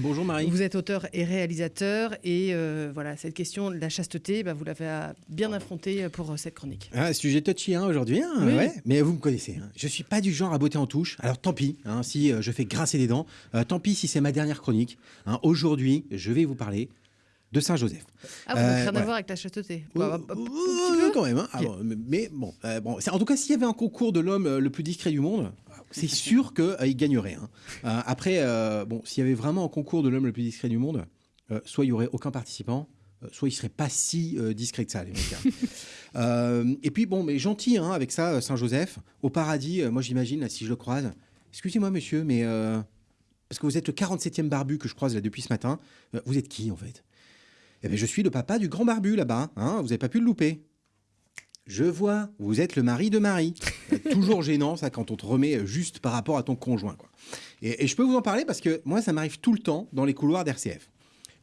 Bonjour Marie. Vous êtes auteur et réalisateur et euh, voilà, cette question de la chasteté, bah, vous l'avez bien affrontée pour euh, cette chronique. Un sujet touchy hein, aujourd'hui, hein, Oui. ouais. mais vous me connaissez. hein. Je suis pas du genre à botter en touche. Alors tant pis hein, si euh, je fais grincer des dents. Euh, tant pis si c'est ma dernière chronique. Aujourd'hui, je vais vous parler de Saint Joseph. Ah, vous n'avez Euh, rien à voir avec la chasteté Bah, bah, un petit peu quand même. hein. Ah bon, mais- bon, euh, en tout cas, s'il y avait un concours de l'homme euh, le plus discret du monde, c'est sûr qu'il gagnerait. hein. Euh, après, euh, bon, s'il y avait vraiment un concours de l'homme le plus discret du monde, euh, soit il y aurait aucun participant, euh, soit il serait pas si euh, discret que ça, les mecs. hein. Euh, et puis bon, mais gentil hein, avec ça, euh, Saint Joseph, au paradis. euh, moi, j'imagine si je le croise, excusez-moi, monsieur, mais euh, parce que vous êtes le 47e barbu que je croise là depuis ce matin. euh, vous êtes qui en fait? Eh bien, je suis le papa du grand barbu là-bas. Hein vous n'avez pas pu le louper. Je vois, vous êtes le mari de Marie. Euh, Toujours gênant, ça, quand on te remet euh, juste par rapport à ton conjoint. Quoi. Et, et je peux vous en parler parce que moi, ça m'arrive tout le temps dans les couloirs d'RCF.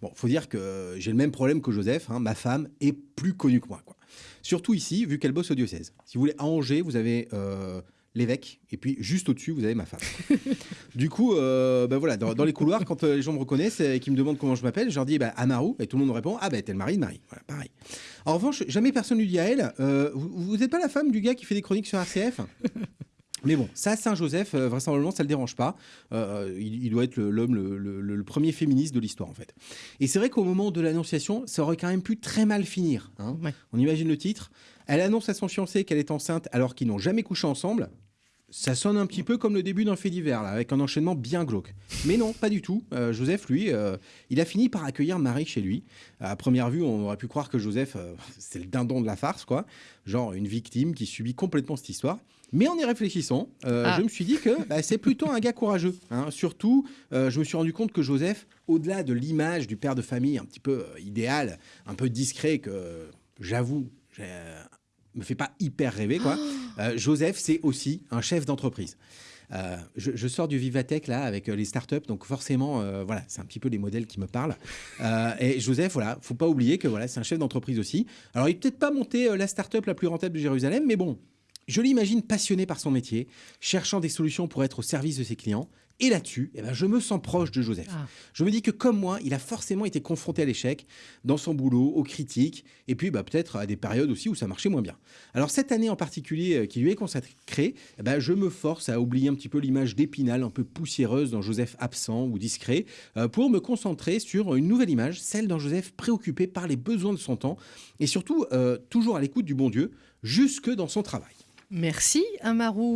Bon, faut dire que euh, j'ai le même problème que Joseph. hein, ma femme est plus connue que moi. Quoi. Surtout ici, vu qu'elle bosse au diocèse. Si vous voulez, à Angers, vous avez euh, l'évêque, et puis juste au-dessus, vous avez ma femme. du coup, euh, ben voilà, dans, dans les couloirs, quand euh, les gens me reconnaissent et qu'ils me demandent comment je m'appelle, je leur dis bah, Amaru, et tout le monde me répond Ah, ben t'es le mari de Marie. Voilà, pareil. En revanche, jamais personne lui dit à elle euh, Vous n'êtes pas la femme du gars qui fait des chroniques sur RCF mais bon, ça, Saint-Joseph, euh, vraisemblablement, ça ne le dérange pas. Euh, il, il doit être l'homme, le, le- le- le premier féministe de l'histoire, en fait. Et c'est vrai qu'au moment de l'annonciation, ça aurait quand même pu très mal finir. hein. Ouais. On imagine le titre. Elle annonce à son fiancé qu'elle est enceinte alors qu'ils n'ont jamais couché ensemble. Ça sonne un petit peu comme le début d'un fait divers, là, avec un enchaînement bien glauque. Mais non, pas du tout. Euh, Joseph, lui, euh, il a fini par accueillir Marie chez lui. À première vue, on aurait pu croire que Joseph, euh, c'est le dindon de la farce, quoi. Genre une victime qui subit complètement cette histoire. Mais en y réfléchissant, Ah. je me suis dit que bah, c'est plutôt un gars courageux. hein. Surtout, je me suis rendu compte que Joseph, au-delà de l'image du père de famille un petit peu idéal, un peu discret, que j'avoue, me fait pas hyper rêver, quoi. Euh, Joseph, c'est aussi un chef d'entreprise. Euh, je, sors du Vivatech là avec euh, les startups, donc forcément, voilà, c'est un petit peu les modèles qui me parlent. Et Joseph, voilà, faut pas oublier que voilà, c'est un chef d'entreprise aussi. Alors, il peut-être pas monté la startup la plus rentable de Jérusalem, mais bon, je l'imagine passionné par son métier, cherchant des solutions pour être au service de ses clients. Et là-dessus, eh ben, je me sens proche de Joseph. Ah. Je me dis que comme moi, il a forcément été confronté à l'échec dans son boulot, aux critiques, et puis bah, peut-être à des périodes aussi où ça marchait moins bien. Alors cette année en particulier euh, qui lui est consacrée, eh ben, je me force à oublier un petit peu l'image d'Épinal un peu poussiéreuse d'un Joseph absent ou discret, euh, pour me concentrer sur une nouvelle image, celle d'un Joseph préoccupé par les besoins de son temps, et surtout euh, toujours à l'écoute du bon Dieu, jusque dans son travail. Merci, Amaru.